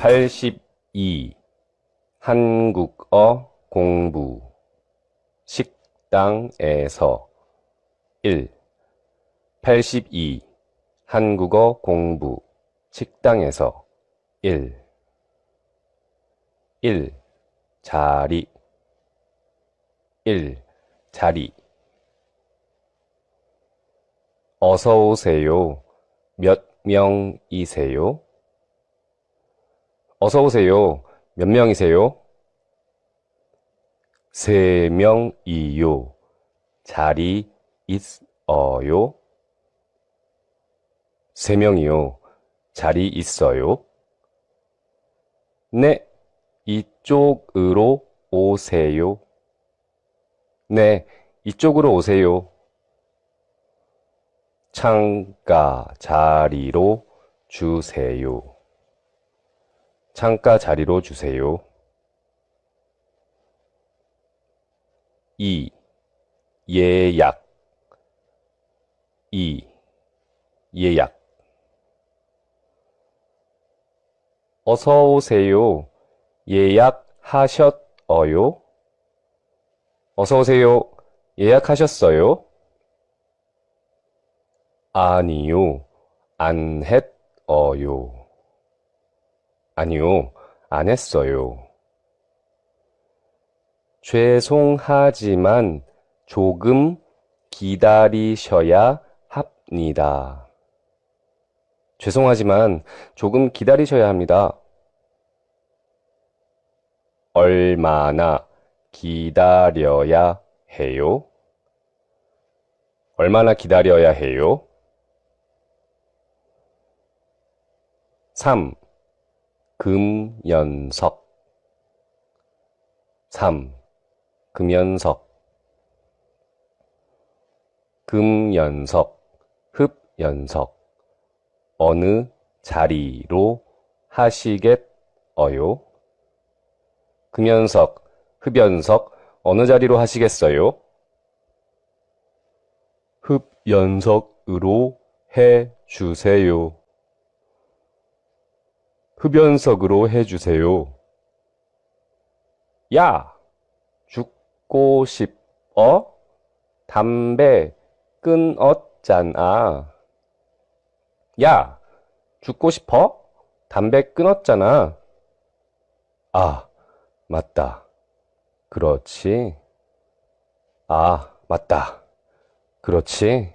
82. 한국어 공부. 식당에서 1. 82. 한국어 공부. 식당에서 1. 1. 자리 1. 자리 어서 오세요. 몇 명이세요? 어서 오세요. 몇 명이세요? 세 명이요. 자리 있어요? 세 명이요. 자리 있어요? 네, 이쪽으로 오세요. 네, 이쪽으로 오세요. 창가 자리로 주세요. 창가 자리로 주세요. 2. 예약 2. 예약 어서 오세요. 예약하셨어요? 어서 오세요. 예약하셨어요? 아니요. 안 했어요. 아니요. 안 했어요. 죄송하지만 조금 기다리셔야 합니다. 죄송하지만 조금 기다리셔야 합니다. 얼마나 기다려야 해요? 얼마나 기다려야 해요? 3. 금연석 3. 금연석 금연석, 흡연석 어느 자리로 하시겠어요? 금연석, 흡연석 어느 자리로 하시겠어요? 흡연석으로 해 주세요. 흡연석으로 해 주세요. 야, 죽고 싶어? 담배 끊었잖아. 야, 죽고 싶어? 담배 끊었잖아. 아, 맞다. 그렇지. 아, 맞다. 그렇지.